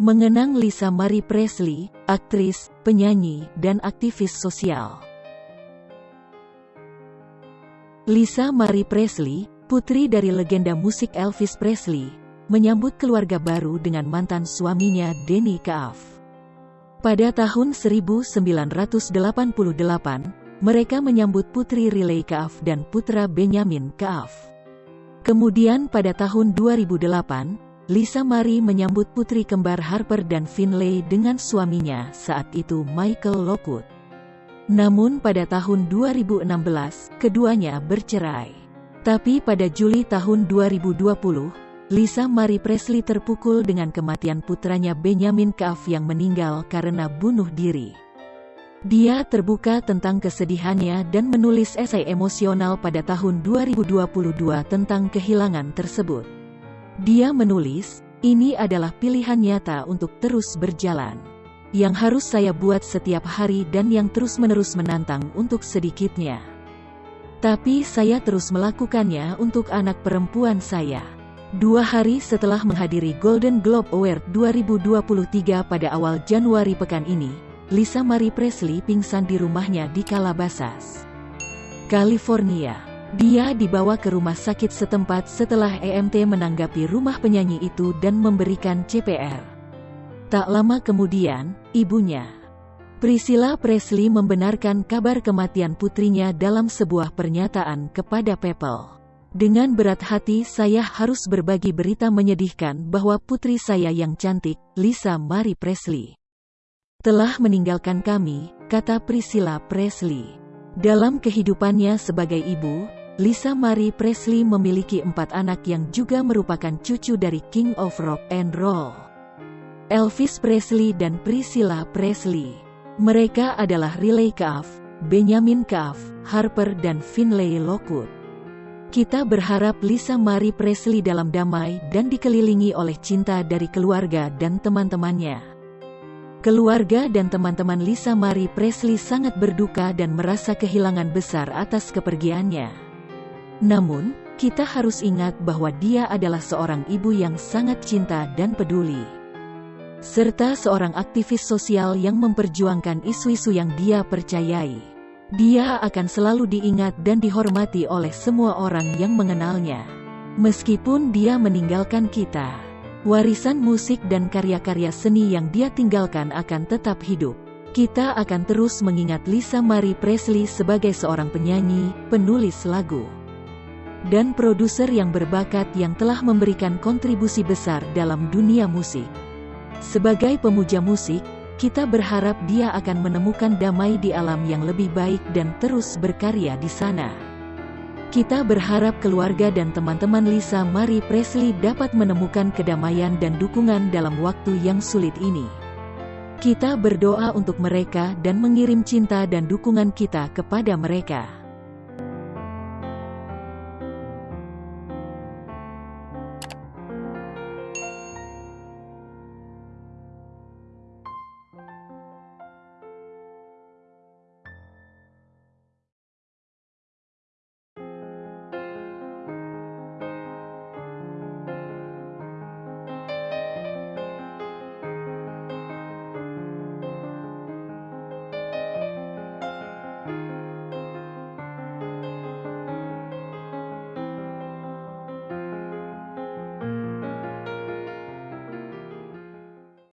Mengenang Lisa Marie Presley, aktris, penyanyi, dan aktivis sosial. Lisa Marie Presley, putri dari legenda musik Elvis Presley, menyambut keluarga baru dengan mantan suaminya Denny Kaaf. Pada tahun 1988, mereka menyambut putri Riley Kaaf dan putra Benjamin Kaaf. Kemudian pada tahun 2008, Lisa Marie menyambut putri kembar Harper dan Finlay dengan suaminya saat itu Michael Lockwood. Namun pada tahun 2016, keduanya bercerai. Tapi pada Juli tahun 2020, Lisa Marie Presley terpukul dengan kematian putranya Benjamin Kaaf yang meninggal karena bunuh diri. Dia terbuka tentang kesedihannya dan menulis esai emosional pada tahun 2022 tentang kehilangan tersebut. Dia menulis, ini adalah pilihan nyata untuk terus berjalan. Yang harus saya buat setiap hari dan yang terus-menerus menantang untuk sedikitnya. Tapi saya terus melakukannya untuk anak perempuan saya. Dua hari setelah menghadiri Golden Globe Award 2023 pada awal Januari pekan ini, Lisa Marie Presley pingsan di rumahnya di Calabasas, California. Dia dibawa ke rumah sakit setempat setelah EMT menanggapi rumah penyanyi itu dan memberikan CPR. Tak lama kemudian, ibunya, Priscilla Presley membenarkan kabar kematian putrinya dalam sebuah pernyataan kepada People. Dengan berat hati saya harus berbagi berita menyedihkan bahwa putri saya yang cantik, Lisa Marie Presley, telah meninggalkan kami, kata Priscilla Presley. Dalam kehidupannya sebagai ibu, Lisa Marie Presley memiliki empat anak yang juga merupakan cucu dari King of Rock and Roll. Elvis Presley dan Priscilla Presley. Mereka adalah Riley Kaaf, Benjamin Kaaf, Harper dan Finlay Lockwood. Kita berharap Lisa Marie Presley dalam damai dan dikelilingi oleh cinta dari keluarga dan teman-temannya. Keluarga dan teman-teman Lisa Marie Presley sangat berduka dan merasa kehilangan besar atas kepergiannya. Namun, kita harus ingat bahwa dia adalah seorang ibu yang sangat cinta dan peduli. Serta seorang aktivis sosial yang memperjuangkan isu-isu yang dia percayai. Dia akan selalu diingat dan dihormati oleh semua orang yang mengenalnya. Meskipun dia meninggalkan kita, warisan musik dan karya-karya seni yang dia tinggalkan akan tetap hidup. Kita akan terus mengingat Lisa Marie Presley sebagai seorang penyanyi, penulis lagu, dan produser yang berbakat yang telah memberikan kontribusi besar dalam dunia musik. Sebagai pemuja musik, kita berharap dia akan menemukan damai di alam yang lebih baik dan terus berkarya di sana. Kita berharap keluarga dan teman-teman Lisa Marie Presley dapat menemukan kedamaian dan dukungan dalam waktu yang sulit ini. Kita berdoa untuk mereka dan mengirim cinta dan dukungan kita kepada mereka.